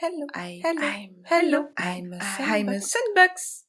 Hello. I, hello. I'm, hello. I'm a sandbox. I'm a sandbox.